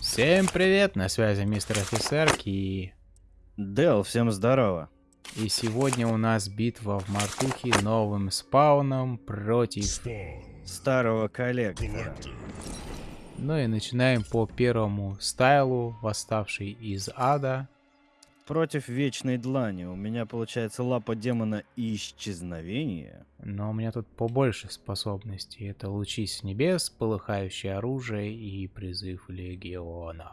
Всем привет, на связи мистер офицер и... Дел, всем здорово. И сегодня у нас битва в Мартухе новым спауном против... Старого коллектора. Ну и начинаем по первому стайлу, восставший из ада. Против Вечной Длани. У меня получается лапа демона исчезновения. Но у меня тут побольше способностей. Это лучи с небес, полыхающее оружие и призыв легиона.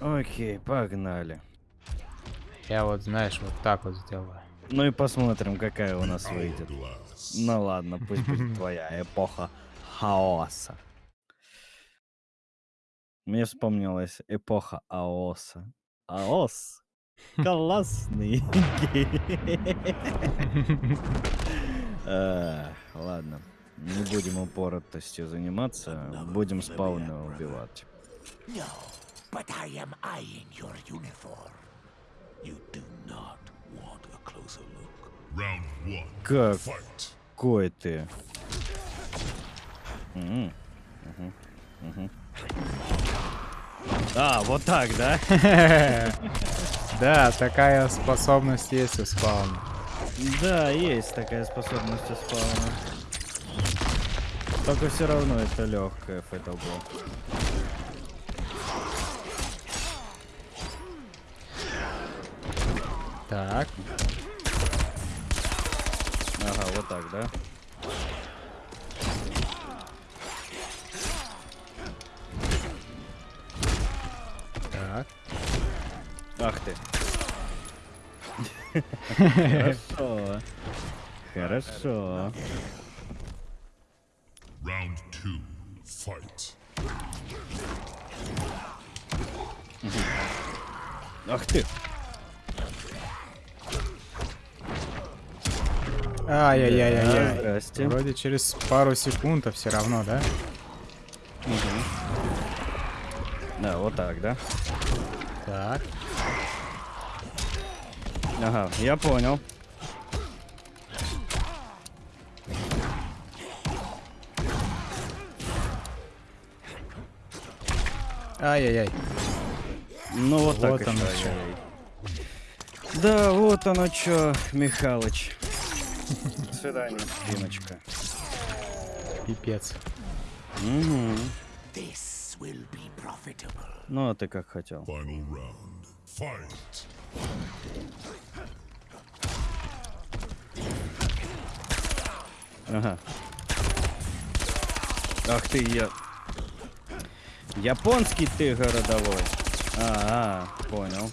Окей, погнали. Я вот, знаешь, вот так вот сделаю. Ну и посмотрим, какая у нас выйдет. Ну ладно, пусть будет твоя эпоха хаоса. Мне вспомнилась эпоха Аоса. Аос. Классный. Ладно. Не будем упоротостью заниматься, будем спауна убивать. but I am eyeing your uniform. You do not want a closer look. Round one. Как? Какой ты? Угу. Угу. А, вот так, да? Да, такая способность есть у спауна. Да, есть такая способность у спауна. Только все равно это легкая фэтл Так. Ага, вот так, да? Ах ты. Хорошо. Хорошо. Round two. Fight. Ах ты. Ай-яй-яй-яй. Здрасте. Вроде через пару секунд, а все равно, да? Угу. Да, вот так, да? Так. Ага, я понял. Ай-яй-яй. Ну вот, вот так оно что. Да, вот оно что, Михалыч. До свидания, Димочка. Пипец. Угу. Ну, а ты как хотел. Ага. Ах ты, я... Японский ты городовой. А, -а понял.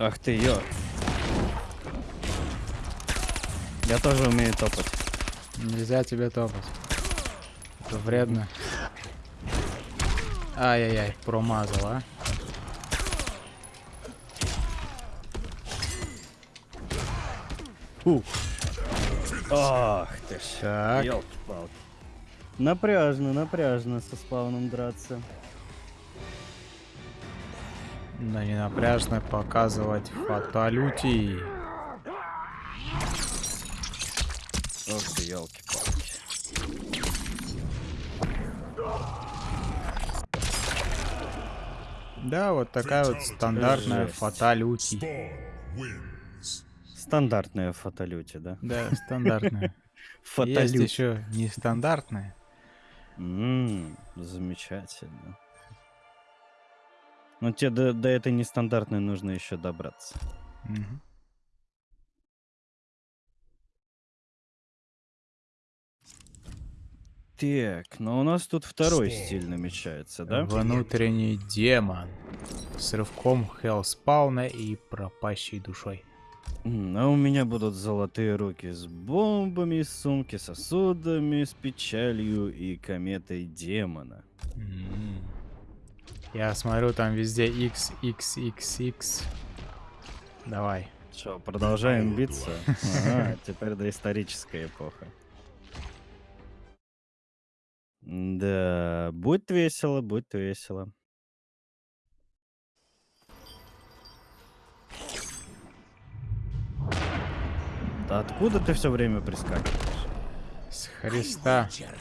Ах ты, ё. Я тоже умею топать. Нельзя тебе топать. Это вредно. Ай-яй-яй, промазал, а. Фу. Ах ты ж. Так. Ёлки-палки. Напряжно, напряжно со спауном драться. Да не напряжно показывать фаталюти. Ох ты, елки-палки. Да, вот такая вот стандартная фаталюти. Стандартная фаталюти, да? Да, стандартная. Есть еще нестандартная. Ммм, замечательно. Но тебе до, до этой нестандартной нужно еще добраться. Угу. Так, но у нас тут второй стиль намечается, да? Внутренний демон. С рывком Хелспауна и пропащей душой. А у меня будут золотые руки с бомбами, сумки с сосудами, с печалью и кометой демона. М. Я смотрю, там везде X, X, X, X. Давай. Что, продолжаем биться? Ага, теперь доисторическая эпоха. Да, будет весело, будет весело. Да откуда ты все время прискакиваешь? С Христа. Кошмар.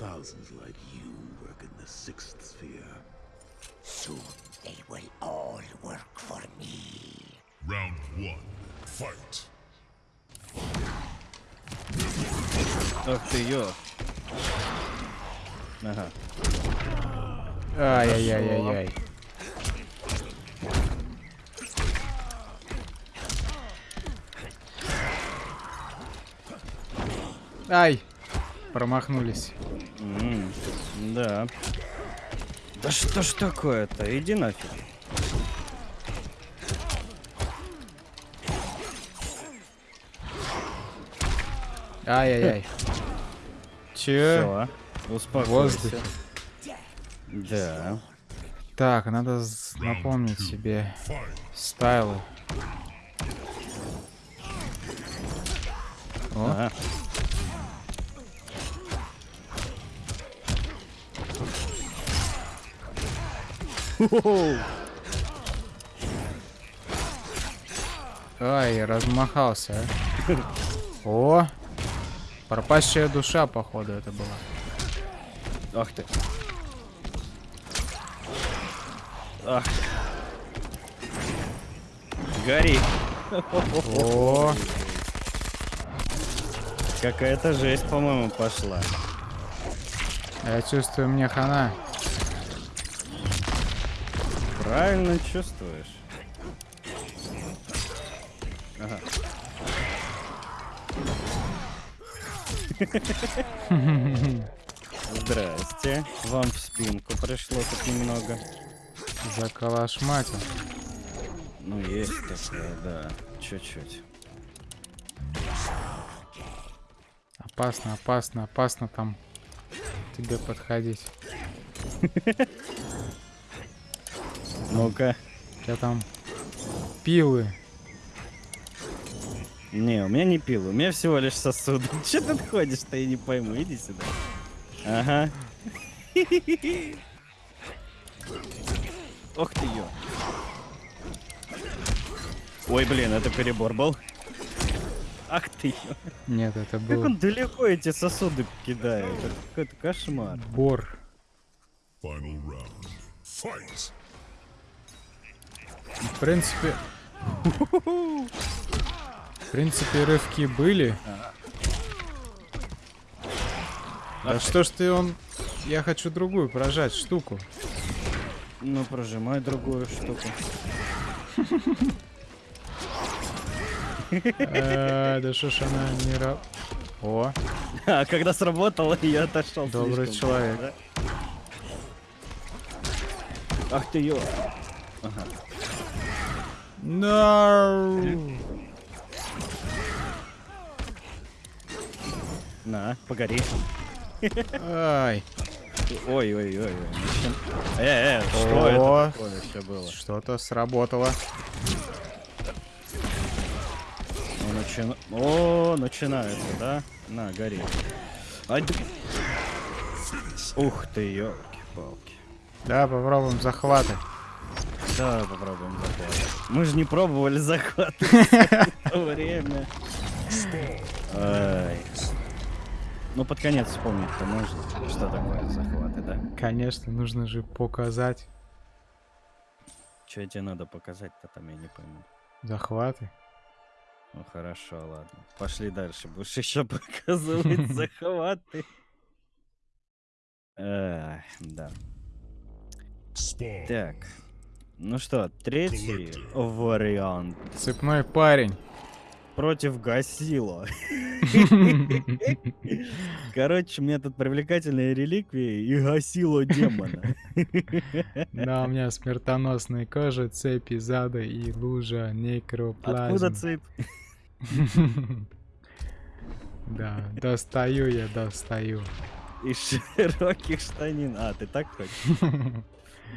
skills. Thousands like you work in the sixth sphere. Soon they will all work for me. Round one, fight. Ах ты ё. Ага. Ай-яй-яй-яй-яй. Ай! Промахнулись. М, Да. Да что ж такое-то? Иди нафиг. Ай-яй-яй. Че? Все, успокойся. Воздух. Да. Так, надо напомнить себе стайлы. О, Ага. Ай, размахался. а. О, пропащая душа, походу, это была. Ах ты. Ах. Гори. О, Какая-то жесть, по-моему, пошла. я чувствую, мне хана. Правильно чувствуешь. Ага. Здрасте. Вам в спинку пришло тут немного. Заколошматил. Ну, есть такое, да. Чуть-чуть. Опасно, опасно, опасно там тебе подходить. Ну-ка. Тебя там пилы. Не, у меня не пил, у меня всего лишь сосуд. Че ты ходишь-то, я не пойму. Иди сюда. Ага. Ох ты ё. Ой, блин, это перебор был. Ах ты ё. Нет, это Как был он далеко эти сосуды кидает. Это какой-то кошмар. бор. Final round, fight. В принципе... В принципе, рывки были. Да что ж ты он... Я хочу другую прожать штуку. Ну, прожимай другую штуку. Э, Да что ж она не. О, А когда сработало, я отошел. Добрый человек. Ах ты ё. No! На, погори. Ай, Ой-ой-ой. Э, э, что О. это такое еще было? что-то сработало. Ну, начина- О, начинается, да? На, гори. Ай, да- Ух ты, елки-палки. Да, попробуем захваты. Да, попробуем захватывать. Мы же не пробовали то время. Ну, под конец вспомнить-то можно, что такое захваты, да? Конечно, нужно же показать Что тебе надо показать-то там, я не пойму. захваты. Ну, хорошо, ладно. Пошли дальше. Будешь еще показывать захваты. Эх, да. Так. Ну что, третий вариант. Цепной парень. против Гасила. Короче, у меня тут привлекательные реликвии и Гасило демона. Да, у меня смертоносная кожа, цепи зада и лужа некроплазмы. Откуда цепь? Да, достаю я, достаю. Из широких штанин. А, ты так хочешь?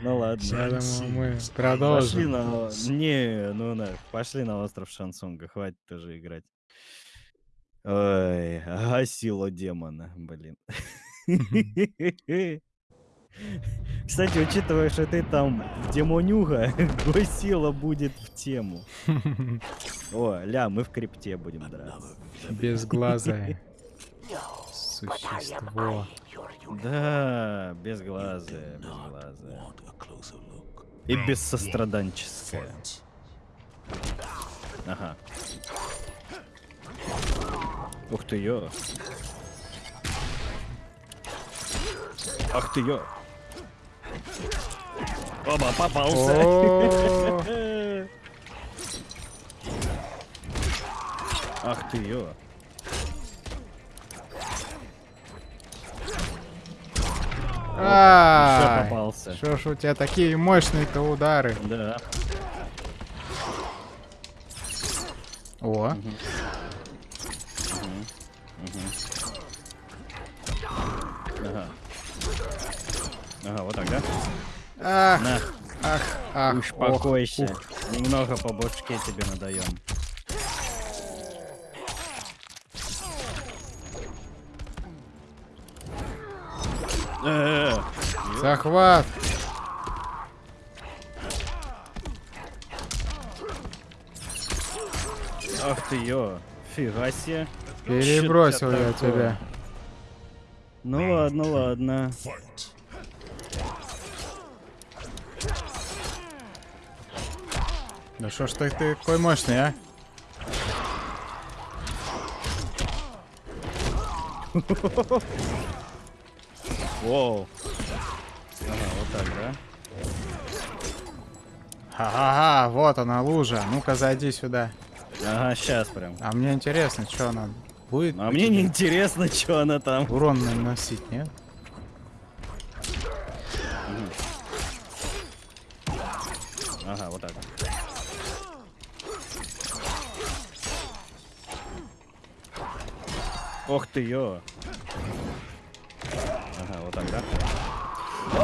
Ну ладно. Я думаю, мы Пошли продолжим. на... Не, ну на, пошли на остров Шансунга, хватит тоже играть. Ой, гасило демона, блин. Кстати, учитывая, что ты там демонюга, гасило будет в тему. О, ля, мы в крипте будем драться. Безглазое I am существо. Да, безглазая, безглазая. Want a closer look? И бессостраданческая. Ага. Ух ты ё. Ах ты ё. Оба, попался. О, Ах ты ё. Ай, попался. Что ж у тебя такие мощные-то удары? Да. О, Ага. Ага, вот так, да? ах, На, ах, ах, успокойся. ох, ух. Немного по башке тебе надаем. Э, Захват. Ах ты ё, фига себе. Перебросил я такое. тебя. Ну ладно, ладно. Да что ж ты такой мощный, а? Воу. Ага, вот так, да? Ха-ха-ха, вот она лужа. Ну-ка, зайди сюда. Ага, сейчас прям. А мне интересно, что она будет А мне не интересно, что она там. урон наносить, нет? Ага, вот так. Ох ты ё. Ага, вот так, да?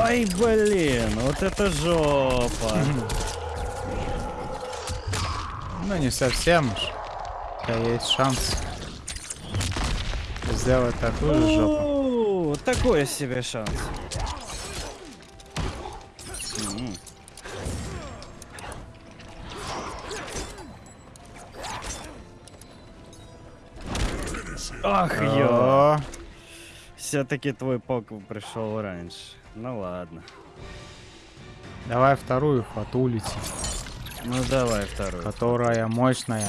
Ой, блин, вот это жопа. Ну, не совсем тебя есть шанс сделать такую же жопу. Такой себе шанс. Ах, ё. Все-таки твой пок пришел раньше. Ну ладно. давай вторую фатулити, Ну давай второй. которая мощная.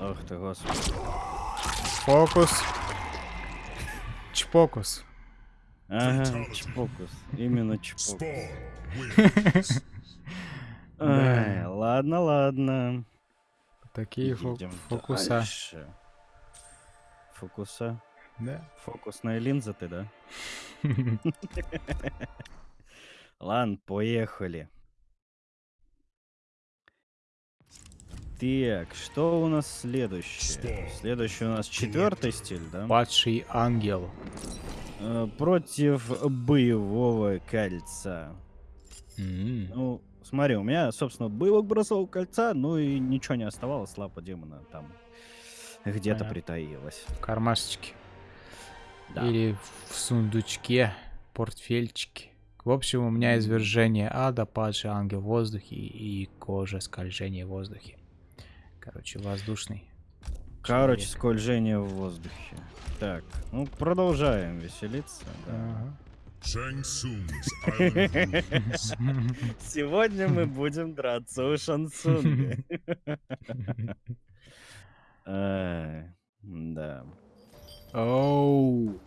Ох ты, господи. Фокус. Чпокус. Ага, чпокус. Именно чпокус. Ладно, ладно. Такие фокуса. Фокуса. Да. Фокусная линза ты, да? Ладно, поехали. Так, что у нас следующее? Следующий у нас четвертый стиль, да? Падший ангел. Э, Против боевого кольца. Ну, смотри, у меня, собственно, боевок бросового кольца, ну и ничего не оставалось, лапа демона там где-то Понятно. притаилась. В кармашечке. Да. Или в сундучке, портфельчике. В общем, у меня извержение ада, падший ангел в воздухе и кожа скольжение в воздухе. Короче, воздушный. Короче, человек. скольжение в воздухе. Так, ну продолжаем веселиться. да. Ага. Сегодня мы будем драться у Шансунга. Ай, Да. Оу.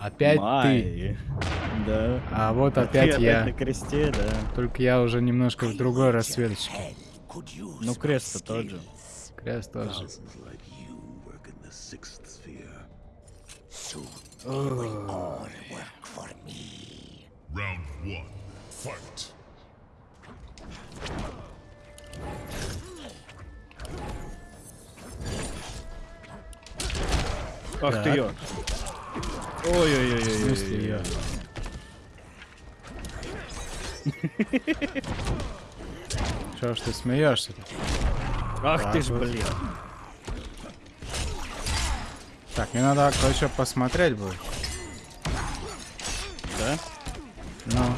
Опять ты. Май. Да. А вот Ты опять я. на кресте, да. Только я уже немножко в другой расцветочке. Ну, крест-то тот же. Крест тоже. Thousands like you work Ах ты Так. ё. Ой-ой-ой-ой. смысле я? Чё ж ты смеешься-то? Ах ты ж, вот. блин. Так, мне надо кое-что посмотреть будет. Да? Ну,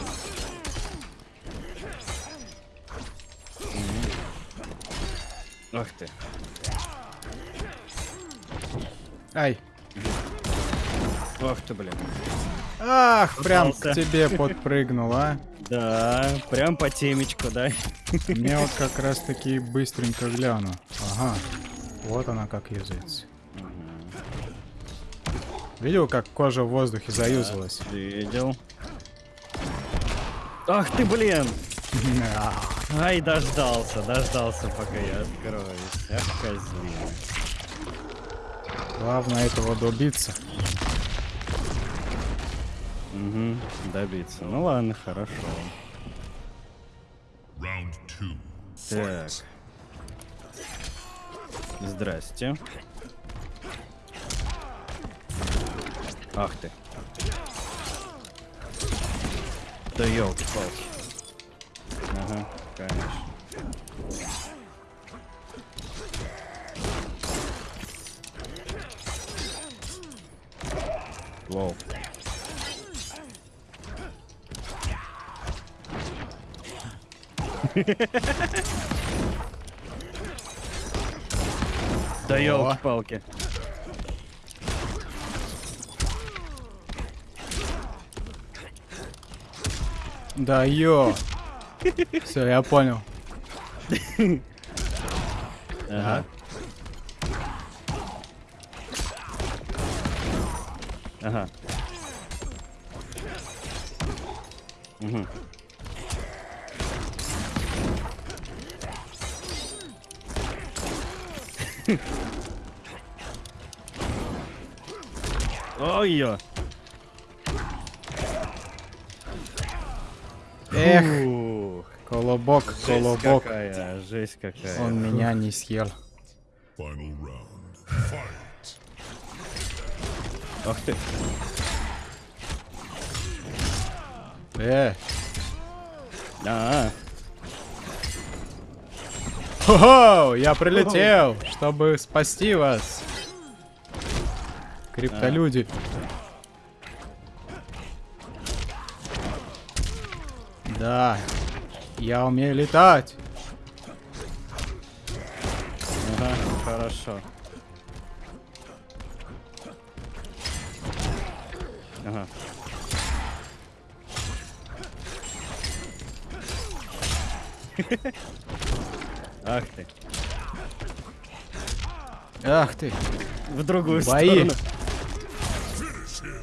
Ах ты. ай. Ах ты, блин. Ах, прям к тебе подпрыгнул, а. Да, прям по темечку, да? Мне вот как раз таки быстренько гляну. Ага. Вот она как языц. Видел, как кожа в воздухе заюзалась? Видел. Ах ты, блин! Ай, дождался, дождался, пока я откроюсь. Ах, козлина. Главное этого добиться. Угу, добиться. Ну ладно, хорошо. Так. Здрасте. Ах ты. Да елки-палки. Ага, конечно. Да елки-палки. Да ё. Все, я понял. Ага. Ага. Угу. Ой-ё. Эх, колобок, жесть колобок. какая, жесть какая. Он меня не съел. Ах ты. Э, А, хо-хо, я прилетел, чтобы спасти вас. Криптолюди. Да, я умею летать. ага, хорошо. Ага. Ах ты. Ах ты. В другую Бои. сторону.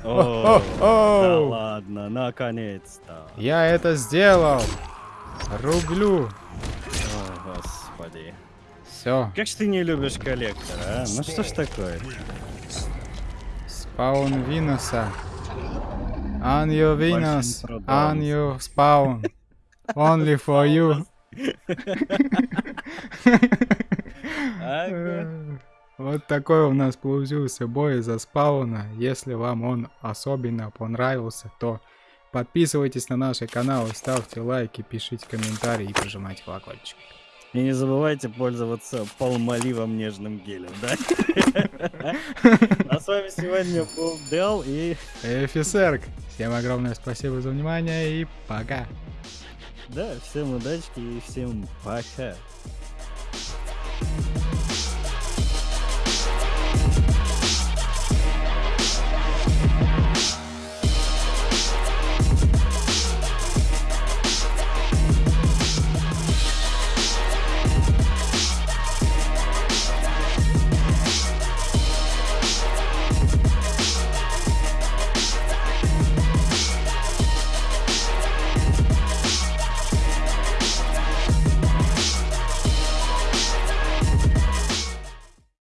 О, да О, ладно, наконец-то. я это сделал. Рублю. О, господи. Все, Как ж ты не любишь коллектора, а? Ну что ж такое? спаун Винуса. On your Venus, трудом. on your spawn. Only for you. Вот такой у нас получился бой за спауна. Если вам он особенно понравился, то подписывайтесь на наши каналы, ставьте лайки, пишите комментарии и прожимайте колокольчик. И не забывайте пользоваться полмоливом нежным гелем, да? А с вами сегодня был Дел и... Офицерк, всем огромное спасибо за внимание и пока. Да, всем удачи и всем пока.